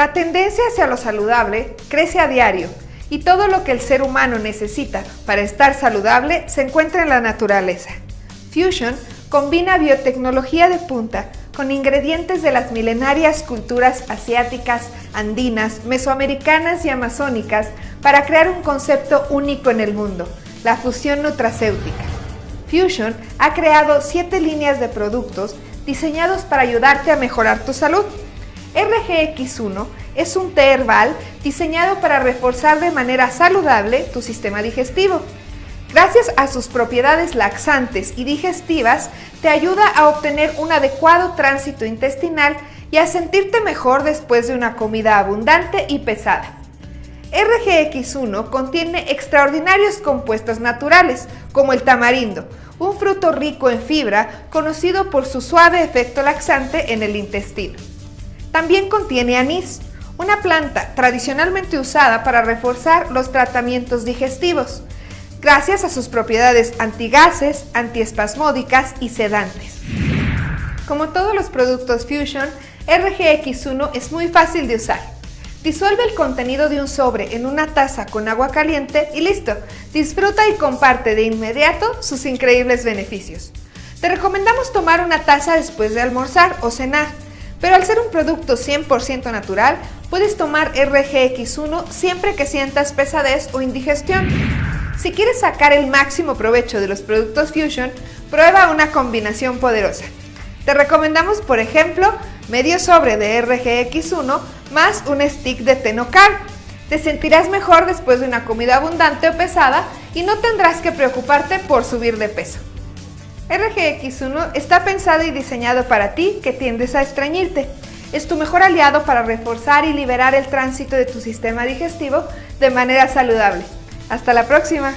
La tendencia hacia lo saludable crece a diario y todo lo que el ser humano necesita para estar saludable se encuentra en la naturaleza. Fusion combina biotecnología de punta con ingredientes de las milenarias culturas asiáticas, andinas, mesoamericanas y amazónicas para crear un concepto único en el mundo, la fusión nutracéutica. Fusion ha creado siete líneas de productos diseñados para ayudarte a mejorar tu salud. RGX1 es un té herbal diseñado para reforzar de manera saludable tu sistema digestivo. Gracias a sus propiedades laxantes y digestivas, te ayuda a obtener un adecuado tránsito intestinal y a sentirte mejor después de una comida abundante y pesada. RGX1 contiene extraordinarios compuestos naturales, como el tamarindo, un fruto rico en fibra conocido por su suave efecto laxante en el intestino. También contiene anís, una planta tradicionalmente usada para reforzar los tratamientos digestivos, gracias a sus propiedades antigases, antiespasmódicas y sedantes. Como todos los productos Fusion, RGX1 es muy fácil de usar. Disuelve el contenido de un sobre en una taza con agua caliente y listo. Disfruta y comparte de inmediato sus increíbles beneficios. Te recomendamos tomar una taza después de almorzar o cenar, pero al ser un producto 100% natural, puedes tomar RGX1 siempre que sientas pesadez o indigestión. Si quieres sacar el máximo provecho de los productos Fusion, prueba una combinación poderosa. Te recomendamos, por ejemplo, medio sobre de RGX1 más un stick de Tenocar. Te sentirás mejor después de una comida abundante o pesada y no tendrás que preocuparte por subir de peso. RGX1 está pensado y diseñado para ti que tiendes a estreñirte. Es tu mejor aliado para reforzar y liberar el tránsito de tu sistema digestivo de manera saludable. Hasta la próxima.